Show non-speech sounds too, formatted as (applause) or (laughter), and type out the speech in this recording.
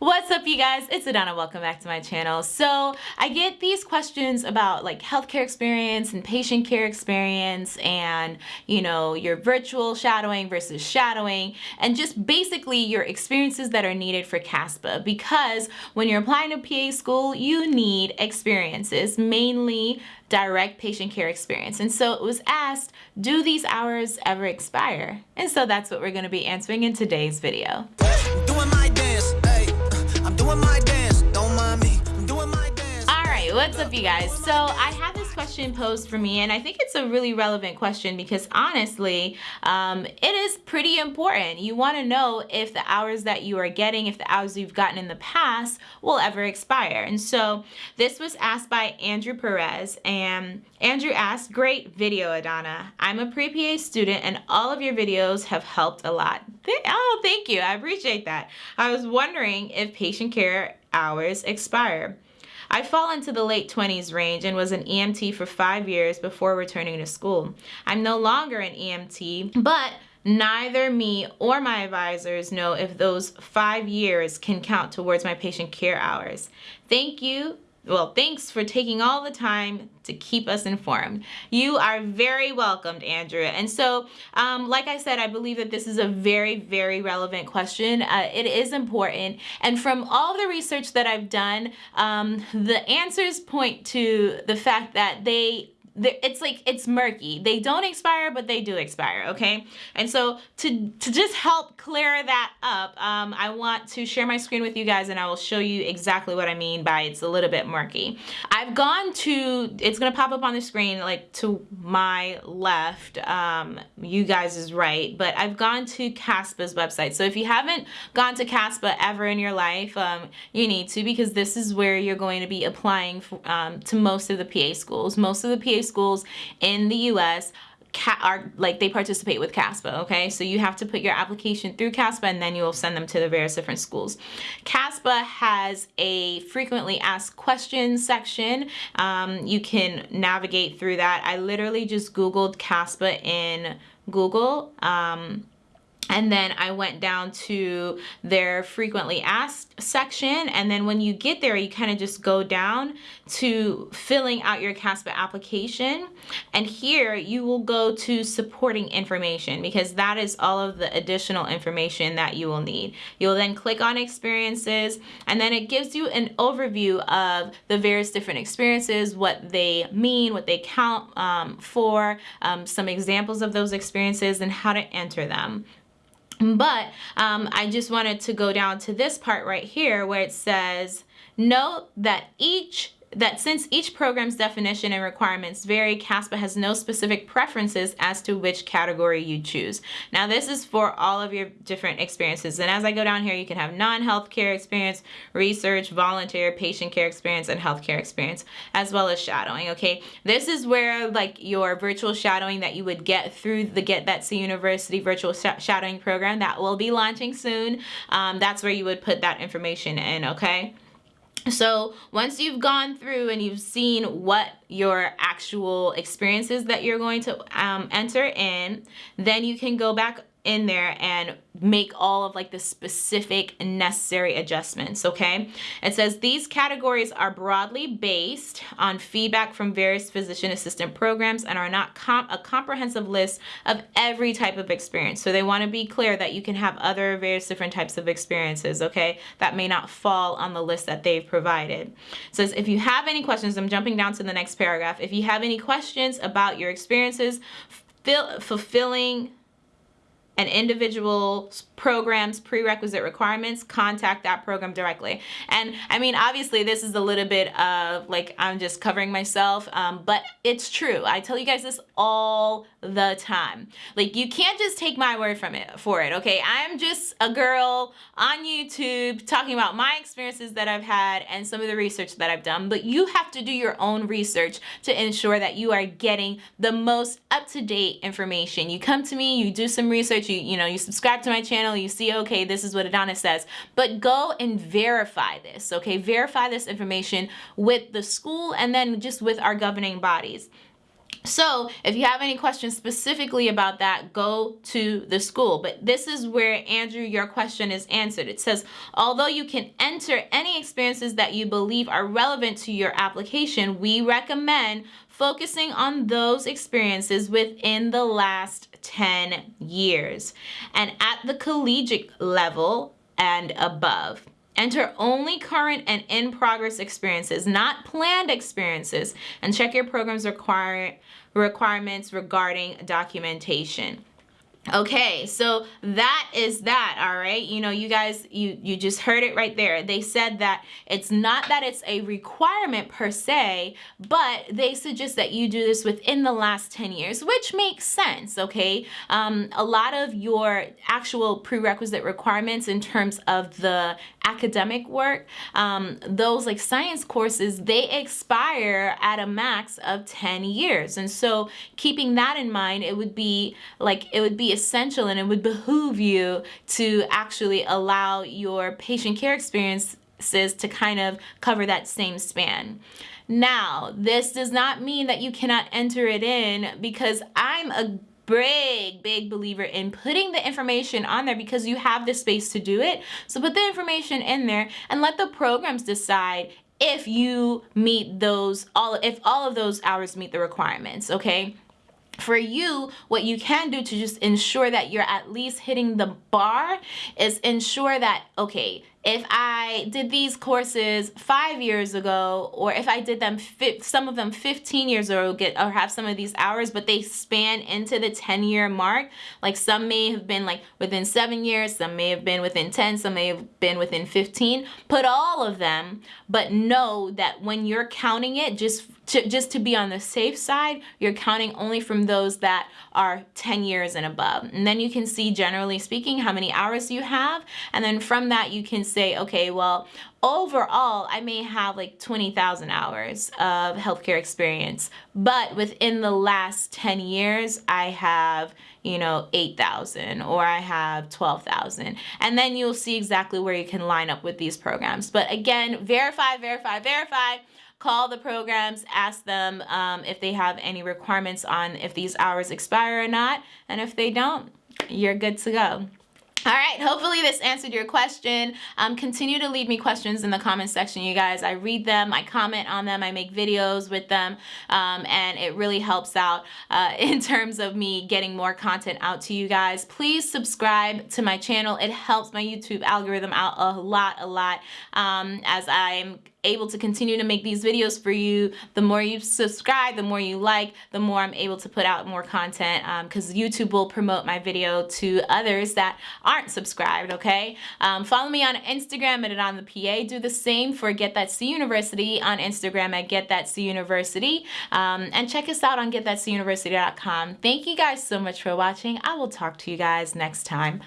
What's up you guys? It's Adana. Welcome back to my channel. So I get these questions about like healthcare experience and patient care experience and you know your virtual shadowing versus shadowing and just basically your experiences that are needed for CASPA because when you're applying to PA school you need experiences mainly direct patient care experience and so it was asked do these hours ever expire and so that's what we're going to be answering in today's video what's up you guys? So I have this question posed for me and I think it's a really relevant question because honestly, um, it is pretty important. You want to know if the hours that you are getting, if the hours you've gotten in the past will ever expire. And so this was asked by Andrew Perez and Andrew asked, great video Adana. I'm a pre-PA student and all of your videos have helped a lot. Oh, thank you. I appreciate that. I was wondering if patient care hours expire. I fall into the late 20s range and was an EMT for five years before returning to school. I'm no longer an EMT, but neither me or my advisors know if those five years can count towards my patient care hours. Thank you well, thanks for taking all the time to keep us informed. You are very welcomed, Andrea. And so, um, like I said, I believe that this is a very, very relevant question. Uh, it is important. And from all the research that I've done, um, the answers point to the fact that they it's like it's murky. They don't expire but they do expire okay? And so to to just help clear that up um, I want to share my screen with you guys and I will show you exactly what I mean by it's a little bit murky. I've gone to it's gonna pop up on the screen like to my left um, you guys is right but I've gone to CASPA's website. So if you haven't gone to CASPA ever in your life um, you need to because this is where you're going to be applying for, um, to most of the PA schools. Most of the PA schools in the US are like they participate with CASPA okay? So you have to put your application through CASPA and then you will send them to the various different schools. CASPA has a frequently asked questions section. Um, you can navigate through that. I literally just googled CASPA in Google um, and then I went down to their frequently asked section and then when you get there you kind of just go down to filling out your CASPA application and here you will go to supporting information because that is all of the additional information that you will need. You'll then click on experiences and then it gives you an overview of the various different experiences, what they mean, what they count um, for, um, some examples of those experiences and how to enter them. But um, I just wanted to go down to this part right here where it says, note that each that since each program's definition and requirements vary, CASPA has no specific preferences as to which category you choose. Now this is for all of your different experiences. And as I go down here, you can have non-healthcare experience, research, volunteer, patient care experience, and healthcare experience, as well as shadowing, okay? This is where like your virtual shadowing that you would get through the Get That C University virtual sh shadowing program that will be launching soon. Um, that's where you would put that information in, okay? So once you've gone through and you've seen what your actual experiences that you're going to um, enter in, then you can go back in there and make all of like the specific necessary adjustments okay? It says these categories are broadly based on feedback from various physician assistant programs and are not comp a comprehensive list of every type of experience. So they want to be clear that you can have other various different types of experiences okay that may not fall on the list that they've provided. It says if you have any questions I'm jumping down to the next paragraph if you have any questions about your experiences fulfilling an individual program's prerequisite requirements, contact that program directly. And I mean, obviously this is a little bit of like, I'm just covering myself, um, but it's true. I tell you guys this all the time. Like you can't just take my word from it for it, okay? I'm just a girl on YouTube talking about my experiences that I've had and some of the research that I've done, but you have to do your own research to ensure that you are getting the most up-to-date information. You come to me, you do some research, you, you know, you subscribe to my channel, you see, okay, this is what Adana says, but go and verify this, okay? Verify this information with the school and then just with our governing bodies. So if you have any questions specifically about that, go to the school. But this is where, Andrew, your question is answered. It says, although you can enter any experiences that you believe are relevant to your application, we recommend focusing on those experiences within the last 10 years and at the collegiate level and above. Enter only current and in progress experiences, not planned experiences, and check your program's require, requirements regarding documentation. Okay, so that is that, all right? You know, you guys, you, you just heard it right there. They said that it's not that it's a requirement per se, but they suggest that you do this within the last 10 years, which makes sense, okay? Um, a lot of your actual prerequisite requirements in terms of the academic work, um, those like science courses, they expire at a max of 10 years. And so keeping that in mind, it would be like, it would be essential and it would behoove you to actually allow your patient care experiences to kind of cover that same span. Now, this does not mean that you cannot enter it in because I'm a big, big believer in putting the information on there because you have the space to do it. So put the information in there and let the programs decide if you meet those, all if all of those hours meet the requirements, okay? For you, what you can do to just ensure that you're at least hitting the bar is ensure that, okay, if I did these courses five years ago, or if I did them, some of them 15 years ago, get or have some of these hours, but they span into the 10 year mark. Like some may have been like within seven years, some may have been within 10, some may have been within 15. Put all of them, but know that when you're counting it, just to, just to be on the safe side, you're counting only from those that are 10 years and above. And then you can see generally speaking how many hours you have. And then from that you can say, okay, well, overall, I may have like 20,000 hours of healthcare experience, but within the last 10 years, I have, you know, 8,000 or I have 12,000. And then you'll see exactly where you can line up with these programs. But again, verify, verify, verify call the programs, ask them um, if they have any requirements on if these hours expire or not. And if they don't, you're good to go. All right, hopefully this answered your question. Um, continue to leave me questions in the comment section, you guys. I read them, I comment on them, I make videos with them, um, and it really helps out uh, (laughs) in terms of me getting more content out to you guys. Please subscribe to my channel. It helps my YouTube algorithm out a lot, a lot, um, as I'm able to continue to make these videos for you. The more you subscribe, the more you like, the more I'm able to put out more content because um, YouTube will promote my video to others that aren't subscribed, okay? Um, follow me on Instagram at it on the PA. Do the same for Get That C University on Instagram at Get That C University. Um, and check us out on get that C getthatcuniversity.com. Thank you guys so much for watching. I will talk to you guys next time.